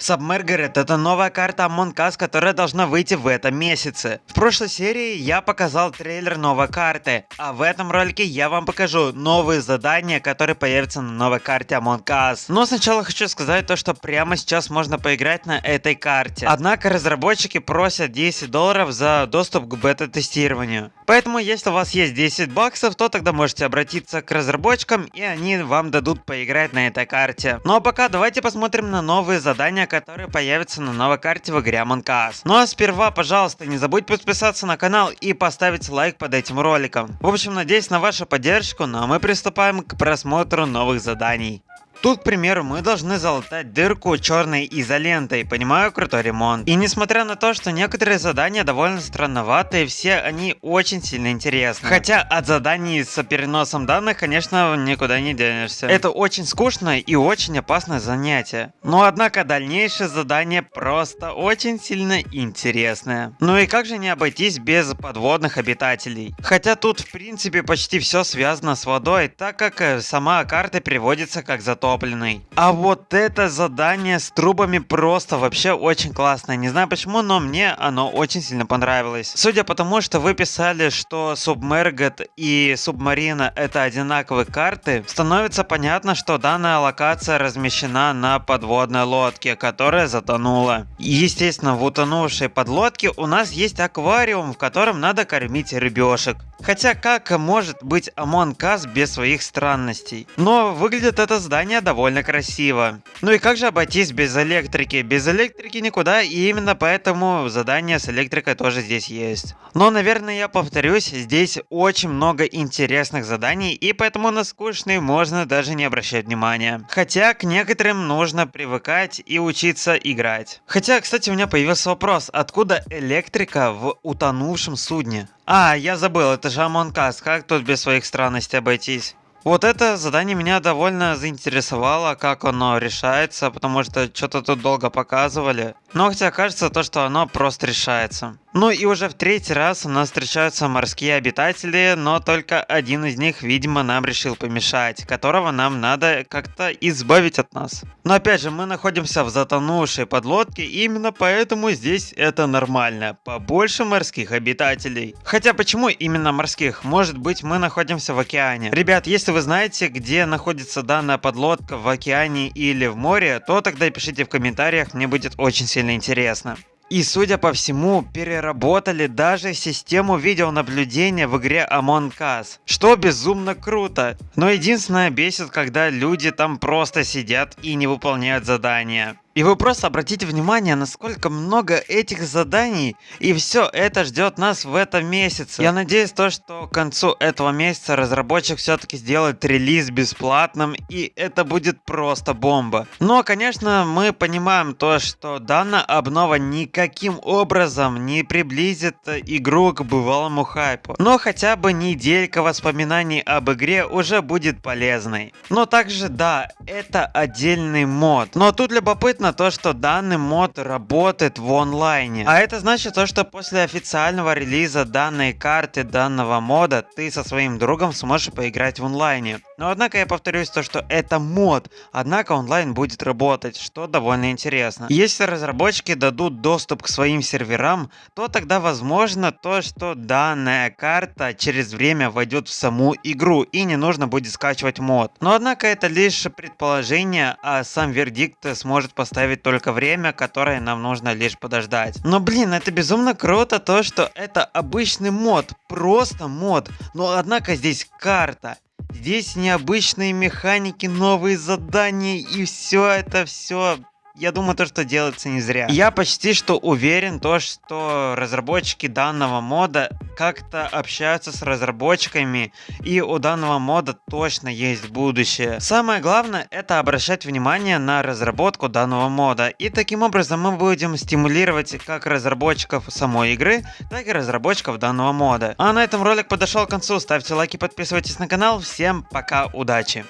Submerged это новая карта Among Us, которая должна выйти в этом месяце. В прошлой серии я показал трейлер новой карты, а в этом ролике я вам покажу новые задания, которые появятся на новой карте Among Us. Но сначала хочу сказать то, что прямо сейчас можно поиграть на этой карте. Однако разработчики просят 10 долларов за доступ к бета-тестированию. Поэтому если у вас есть 10 баксов, то тогда можете обратиться к разработчикам и они вам дадут поиграть на этой карте. Ну а пока давайте посмотрим на новые задания, которые появятся на новой карте в игре Among Us. Ну а сперва, пожалуйста, не забудь подписаться на канал и поставить лайк под этим роликом. В общем, надеюсь на вашу поддержку, ну а мы приступаем к просмотру новых заданий. Тут, к примеру, мы должны залатать дырку черной изолентой, понимаю, крутой ремонт. И несмотря на то, что некоторые задания довольно странноватые, все они очень сильно интересны. Хотя от заданий с переносом данных, конечно, никуда не денешься. Это очень скучное и очень опасное занятие. Но однако дальнейшее задание просто очень сильно интересное. Ну и как же не обойтись без подводных обитателей? Хотя тут в принципе почти все связано с водой, так как э, сама карта переводится как затоп затопленный. А вот это задание с трубами просто вообще очень классное. Не знаю почему, но мне оно очень сильно понравилось. Судя по тому, что вы писали, что Submerged и Submarina это одинаковые карты, становится понятно, что данная локация размещена на подводной лодке, которая затонула. Естественно, в утонувшей подлодке у нас есть аквариум, в котором надо кормить рыбешек. Хотя как может быть Among Us без своих странностей? Но выглядит это здание довольно красиво. Ну и как же обойтись без электрики? Без электрики никуда, и именно поэтому задание с электрикой тоже здесь есть. Но, наверное, я повторюсь, здесь очень много интересных заданий, и поэтому на скучные можно даже не обращать внимания. Хотя к некоторым нужно привыкать и учиться играть. Хотя, кстати, у меня появился вопрос, откуда электрика в утонувшем судне? А, я забыл, это же Among Us, как тут без своих странностей обойтись? Вот это задание меня довольно заинтересовало, как оно решается, потому что что-то тут долго показывали. Но хотя кажется то, что оно просто решается. Ну и уже в третий раз у нас встречаются морские обитатели, но только один из них, видимо, нам решил помешать, которого нам надо как-то избавить от нас. Но опять же, мы находимся в затонувшей подлодке, и именно поэтому здесь это нормально. Побольше морских обитателей. Хотя почему именно морских? Может быть мы находимся в океане. Ребят, если вы знаете, где находится данная подлодка, в океане или в море, то тогда пишите в комментариях, мне будет очень сильно интересно. И судя по всему, переработали даже систему видеонаблюдения в игре Among Us, что безумно круто. Но единственное бесит, когда люди там просто сидят и не выполняют задания. И вы просто обратите внимание, насколько много этих заданий, и все это ждет нас в этом месяце. Я надеюсь, то, что к концу этого месяца разработчик все-таки сделает релиз бесплатным, и это будет просто бомба. Но, конечно, мы понимаем то, что данная обнова никаким образом не приблизит игру к бывалому хайпу. Но хотя бы неделька воспоминаний об игре уже будет полезной. Но также, да, это отдельный мод. Но тут любопытно, любопытно то, что данный мод работает в онлайне. А это значит то, что после официального релиза данной карты, данного мода, ты со своим другом сможешь поиграть в онлайне. Но однако я повторюсь то, что это мод, однако онлайн будет работать, что довольно интересно. Если разработчики дадут доступ к своим серверам, то тогда возможно то, что данная карта через время войдет в саму игру и не нужно будет скачивать мод. Но однако это лишь предположение, а сам вердикт сможет поставить только время, которое нам нужно лишь подождать. Но блин, это безумно круто то, что это обычный мод, просто мод, но однако здесь карта. Здесь необычные механики, новые задания и все это все я думаю, то, что делается не зря. Я почти что уверен, то, что разработчики данного мода как-то общаются с разработчиками, и у данного мода точно есть будущее. Самое главное, это обращать внимание на разработку данного мода, и таким образом мы будем стимулировать как разработчиков самой игры, так и разработчиков данного мода. А на этом ролик подошел к концу, ставьте лайки, подписывайтесь на канал, всем пока, удачи!